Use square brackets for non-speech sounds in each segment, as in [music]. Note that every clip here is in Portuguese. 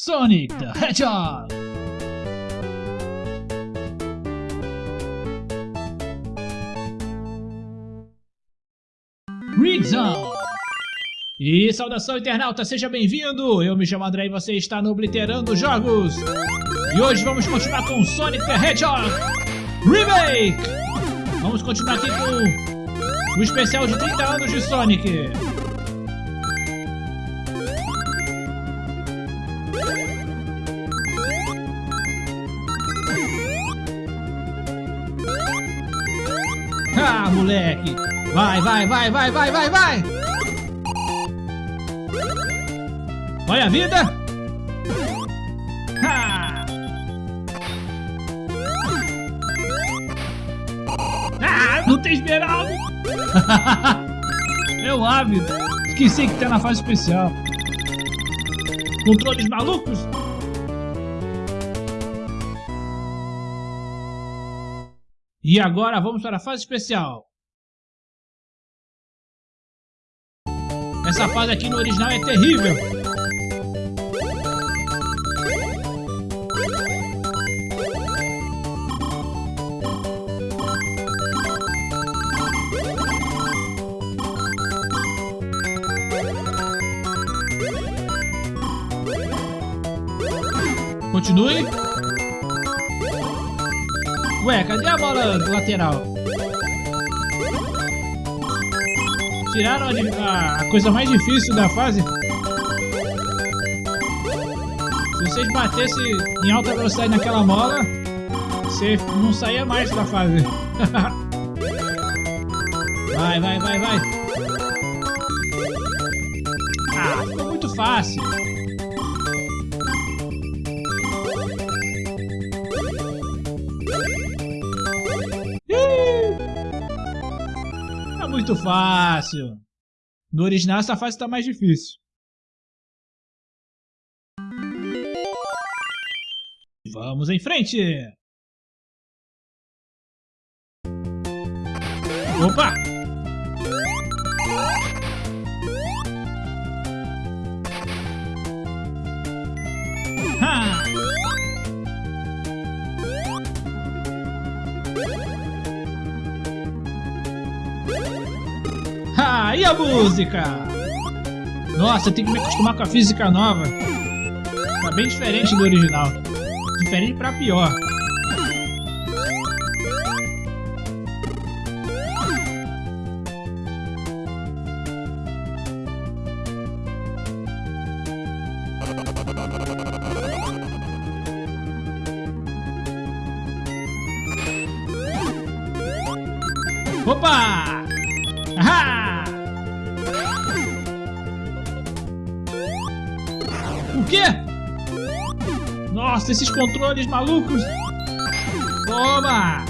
Sonic the Hedgehog! Ring Zone! E saudação internauta, seja bem-vindo! Eu me chamo André e você está no Obliterando Jogos! E hoje vamos continuar com Sonic the Hedgehog Remake! Vamos continuar aqui com o especial de 30 anos de Sonic! Moleque! Vai, vai, vai, vai, vai, vai, vai! Olha a vida! Ha! Ah, não tem esmeralda! [laughs] é o hábito! Esqueci que tá na fase especial. Controles malucos? E agora vamos para a fase especial. Essa fase aqui no original é terrível. Continue. Ué, cadê a bola lateral? Tiraram a, a coisa mais difícil da fase? Se vocês batessem em alta velocidade naquela mola, você não saía mais da fase. [laughs] vai, vai, vai, vai. Ah, ficou muito fácil. Muito fácil. No original essa fase está mais difícil. Vamos em frente! Opa! E a música? Nossa, tem que me acostumar com a física nova. Tá bem diferente do original. Diferente pra pior. Opa! Ahá! Quê? Nossa, esses controles malucos! Toma!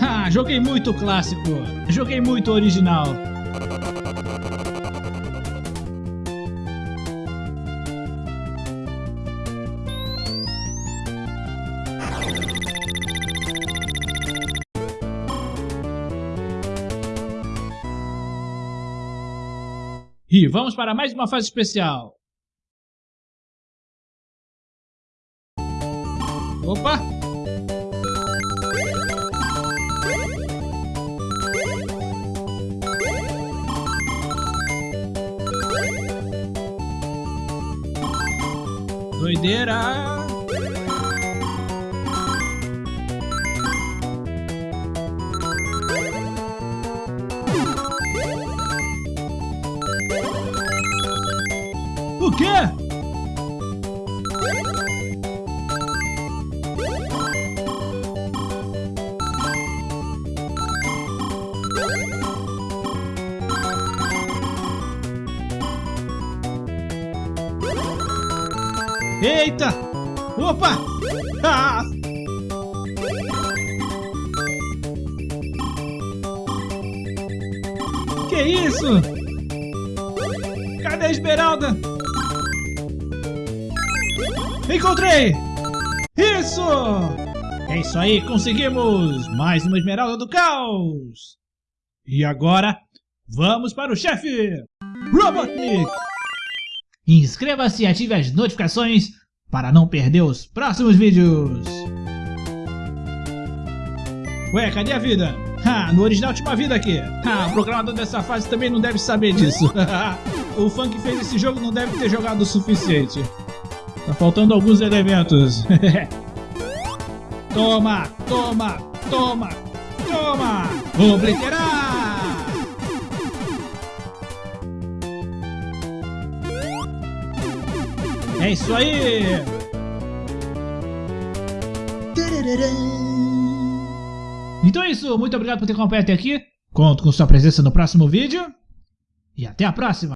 Ah, joguei muito clássico. Joguei muito original. E vamos para mais uma fase especial. Opa! Doideira! O quê? Eita! Opa! Ah! Que isso? Cadê a esmeralda? Encontrei! Isso! É isso aí, conseguimos! Mais uma esmeralda do caos! E agora, vamos para o chefe! Robotnik! Inscreva-se e ative as notificações para não perder os próximos vídeos! Ué, cadê a vida? Ha, no original tinha uma vida aqui. Ha, o programador dessa fase também não deve saber disso. [laughs] o fã que fez esse jogo não deve ter jogado o suficiente. Tá faltando alguns elementos. [laughs] toma, toma, toma, toma! Obliterar! É isso aí! Então é isso, muito obrigado por ter acompanhado até aqui. Conto com sua presença no próximo vídeo. E até a próxima!